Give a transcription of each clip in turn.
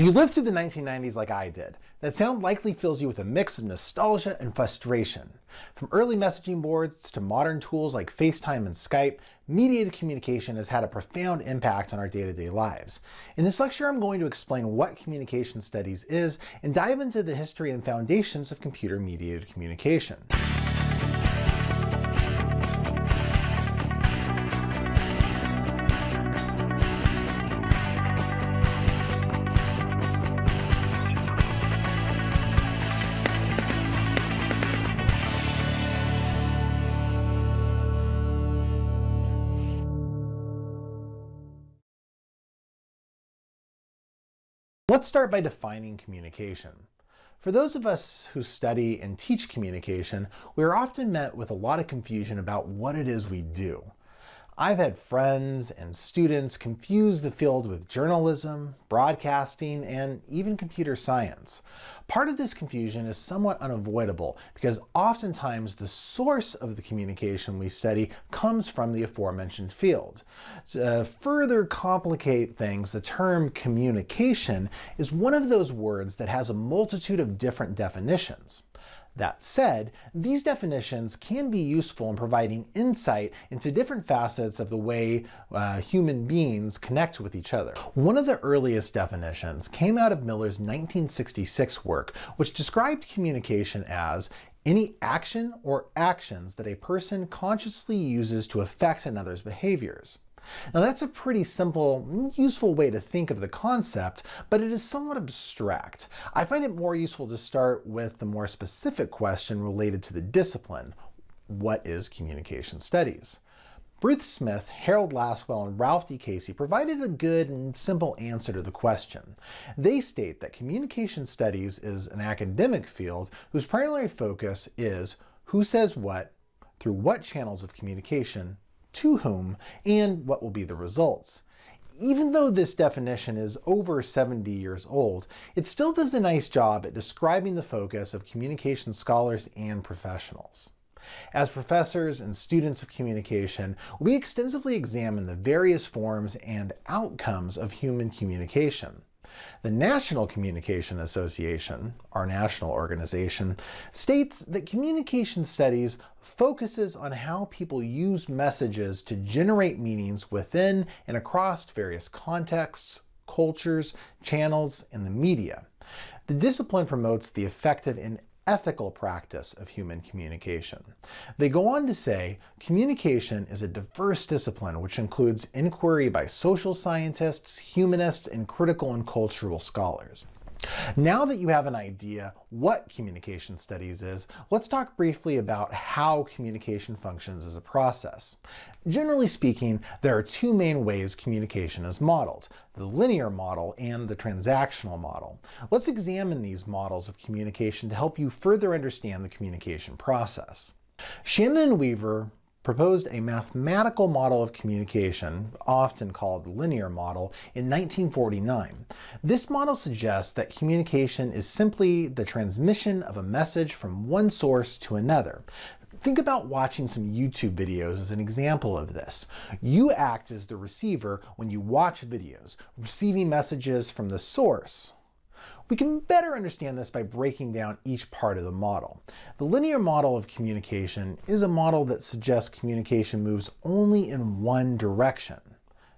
If you lived through the 1990s like I did, that sound likely fills you with a mix of nostalgia and frustration. From early messaging boards to modern tools like FaceTime and Skype, mediated communication has had a profound impact on our day-to-day -day lives. In this lecture, I'm going to explain what communication studies is and dive into the history and foundations of computer-mediated communication. Let's start by defining communication. For those of us who study and teach communication, we are often met with a lot of confusion about what it is we do. I've had friends and students confuse the field with journalism, broadcasting, and even computer science. Part of this confusion is somewhat unavoidable because oftentimes the source of the communication we study comes from the aforementioned field. To further complicate things, the term communication is one of those words that has a multitude of different definitions. That said, these definitions can be useful in providing insight into different facets of the way uh, human beings connect with each other. One of the earliest definitions came out of Miller's 1966 work, which described communication as any action or actions that a person consciously uses to affect another's behaviors. Now that's a pretty simple, useful way to think of the concept, but it is somewhat abstract. I find it more useful to start with the more specific question related to the discipline. What is communication studies? Ruth Smith, Harold Lasswell, and Ralph D. Casey provided a good and simple answer to the question. They state that communication studies is an academic field whose primary focus is who says what, through what channels of communication, to whom, and what will be the results. Even though this definition is over 70 years old, it still does a nice job at describing the focus of communication scholars and professionals. As professors and students of communication, we extensively examine the various forms and outcomes of human communication. The National Communication Association, our national organization, states that communication studies focuses on how people use messages to generate meanings within and across various contexts, cultures, channels, and the media. The discipline promotes the effective and ethical practice of human communication. They go on to say, communication is a diverse discipline which includes inquiry by social scientists, humanists, and critical and cultural scholars. Now that you have an idea what communication studies is, let's talk briefly about how communication functions as a process. Generally speaking, there are two main ways communication is modeled, the linear model and the transactional model. Let's examine these models of communication to help you further understand the communication process. Shannon and Weaver proposed a mathematical model of communication, often called the linear model, in 1949. This model suggests that communication is simply the transmission of a message from one source to another. Think about watching some YouTube videos as an example of this. You act as the receiver when you watch videos, receiving messages from the source, we can better understand this by breaking down each part of the model. The linear model of communication is a model that suggests communication moves only in one direction.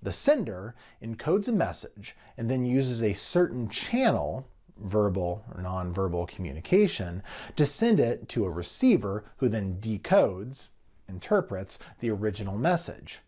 The sender encodes a message and then uses a certain channel, verbal or nonverbal communication, to send it to a receiver who then decodes, interprets, the original message.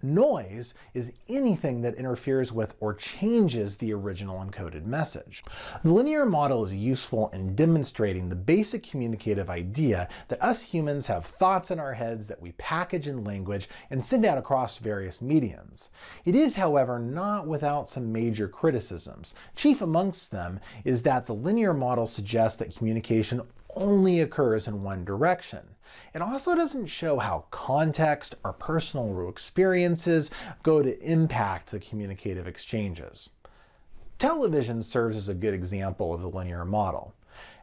Noise is anything that interferes with or changes the original encoded message. The linear model is useful in demonstrating the basic communicative idea that us humans have thoughts in our heads that we package in language and send out across various mediums. It is, however, not without some major criticisms. Chief amongst them is that the linear model suggests that communication only occurs in one direction. It also doesn't show how context or personal experiences go to impact the communicative exchanges. Television serves as a good example of the linear model.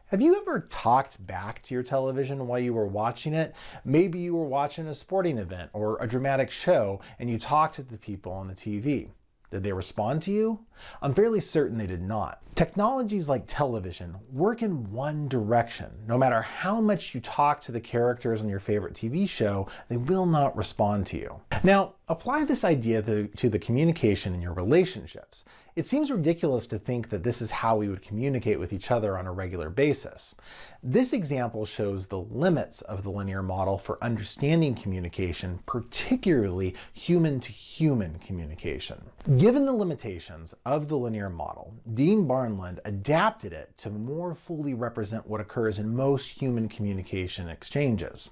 Have you ever talked back to your television while you were watching it? Maybe you were watching a sporting event or a dramatic show and you talked to the people on the TV. Did they respond to you? I'm fairly certain they did not. Technologies like television work in one direction. No matter how much you talk to the characters on your favorite TV show, they will not respond to you. Now, apply this idea to, to the communication in your relationships. It seems ridiculous to think that this is how we would communicate with each other on a regular basis. This example shows the limits of the linear model for understanding communication, particularly human-to-human -human communication. Given the limitations of the linear model, Dean Barnlund adapted it to more fully represent what occurs in most human communication exchanges.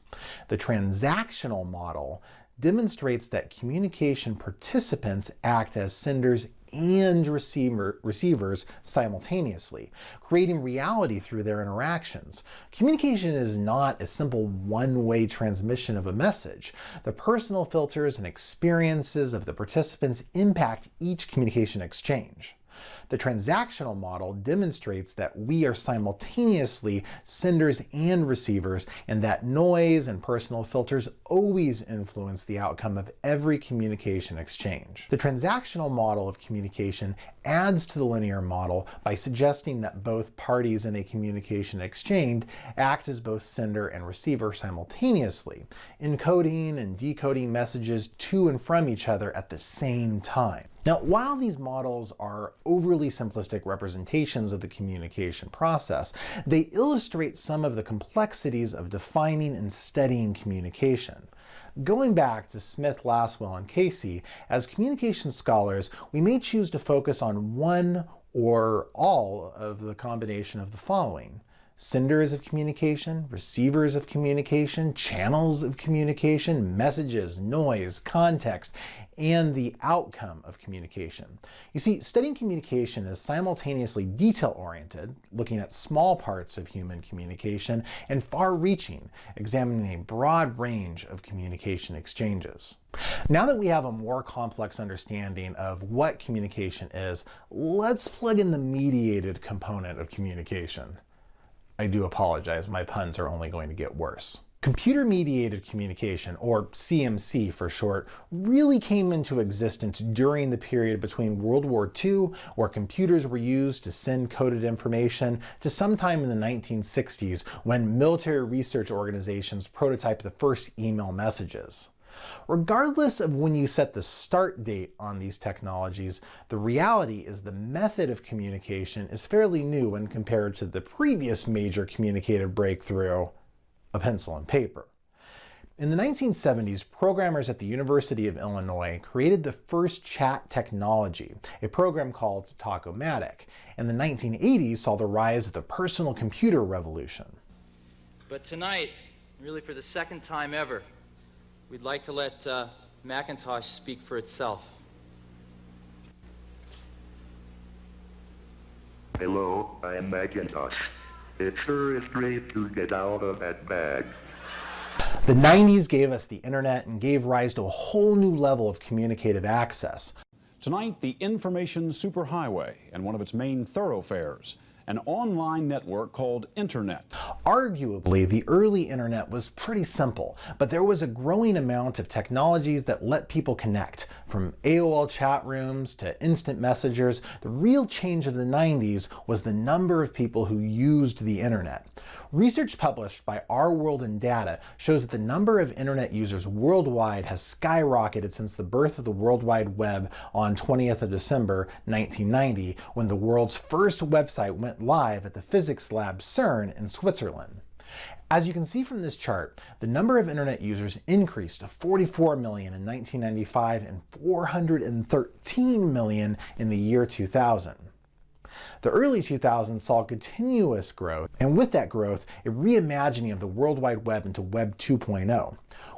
The transactional model demonstrates that communication participants act as senders and receiver, receivers simultaneously, creating reality through their interactions. Communication is not a simple one-way transmission of a message. The personal filters and experiences of the participants impact each communication exchange. The transactional model demonstrates that we are simultaneously senders and receivers and that noise and personal filters always influence the outcome of every communication exchange. The transactional model of communication adds to the linear model by suggesting that both parties in a communication exchange act as both sender and receiver simultaneously, encoding and decoding messages to and from each other at the same time. Now, while these models are overly simplistic representations of the communication process, they illustrate some of the complexities of defining and studying communication. Going back to Smith, Lasswell, and Casey, as communication scholars, we may choose to focus on one or all of the combination of the following senders of communication, receivers of communication, channels of communication, messages, noise, context, and the outcome of communication. You see, studying communication is simultaneously detail-oriented, looking at small parts of human communication, and far-reaching, examining a broad range of communication exchanges. Now that we have a more complex understanding of what communication is, let's plug in the mediated component of communication. I do apologize, my puns are only going to get worse. Computer-mediated communication, or CMC for short, really came into existence during the period between World War II, where computers were used to send coded information, to sometime in the 1960s, when military research organizations prototyped the first email messages. Regardless of when you set the start date on these technologies, the reality is the method of communication is fairly new when compared to the previous major communicative breakthrough, a pencil and paper. In the 1970s, programmers at the University of Illinois created the first chat technology, a program called Talkomatic, and the 1980s saw the rise of the personal computer revolution. But tonight, really for the second time ever, We'd like to let uh, Macintosh speak for itself. Hello, I am Macintosh. It sure is great to get out of that bag. The 90s gave us the internet and gave rise to a whole new level of communicative access. Tonight, the information superhighway and one of its main thoroughfares an online network called Internet. Arguably, the early Internet was pretty simple, but there was a growing amount of technologies that let people connect. From AOL chat rooms to instant messengers, the real change of the 90s was the number of people who used the Internet. Research published by Our World in Data shows that the number of internet users worldwide has skyrocketed since the birth of the World Wide Web on 20th of December 1990 when the world's first website went live at the physics lab CERN in Switzerland. As you can see from this chart, the number of internet users increased to 44 million in 1995 and 413 million in the year 2000. The early 2000s saw continuous growth, and with that growth, a reimagining of the World Wide Web into Web 2.0.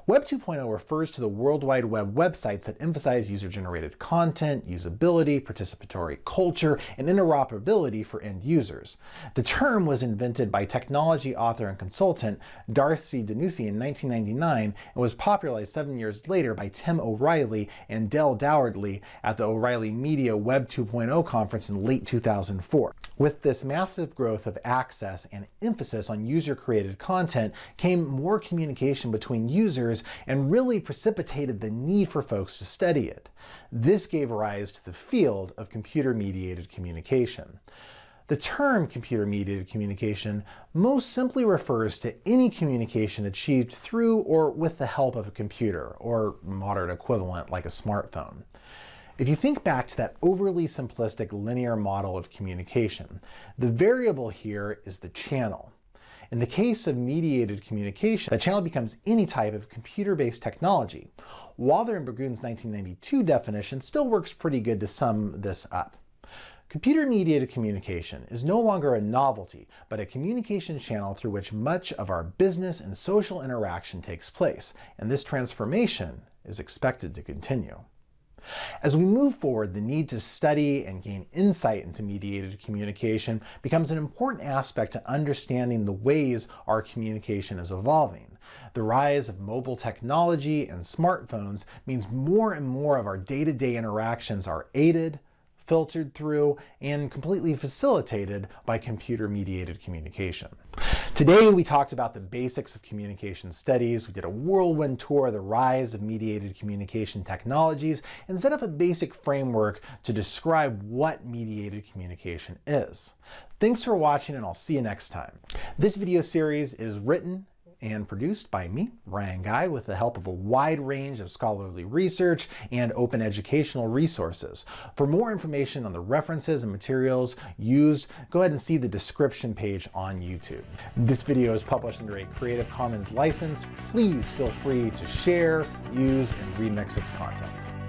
Web 2.0 refers to the World Wide Web websites that emphasize user-generated content, usability, participatory culture, and interoperability for end users. The term was invented by technology author and consultant Darcy DiNucci in 1999 and was popularized seven years later by Tim O'Reilly and Dell Dougherty at the O'Reilly Media Web 2.0 conference in late 2004. With this massive growth of access and emphasis on user-created content came more communication between users and really precipitated the need for folks to study it. This gave rise to the field of computer-mediated communication. The term computer-mediated communication most simply refers to any communication achieved through or with the help of a computer, or modern equivalent like a smartphone. If you think back to that overly simplistic linear model of communication, the variable here is the channel. In the case of mediated communication, the channel becomes any type of computer-based technology. Walther and Burgoon's 1992 definition still works pretty good to sum this up. Computer-mediated communication is no longer a novelty, but a communication channel through which much of our business and social interaction takes place, and this transformation is expected to continue. As we move forward, the need to study and gain insight into mediated communication becomes an important aspect to understanding the ways our communication is evolving. The rise of mobile technology and smartphones means more and more of our day-to-day -day interactions are aided, filtered through, and completely facilitated by computer-mediated communication. Today we talked about the basics of communication studies, we did a whirlwind tour of the rise of mediated communication technologies, and set up a basic framework to describe what mediated communication is. Thanks for watching and I'll see you next time. This video series is written and produced by me, Ryan Guy, with the help of a wide range of scholarly research and open educational resources. For more information on the references and materials used, go ahead and see the description page on YouTube. This video is published under a Creative Commons license. Please feel free to share, use, and remix its content.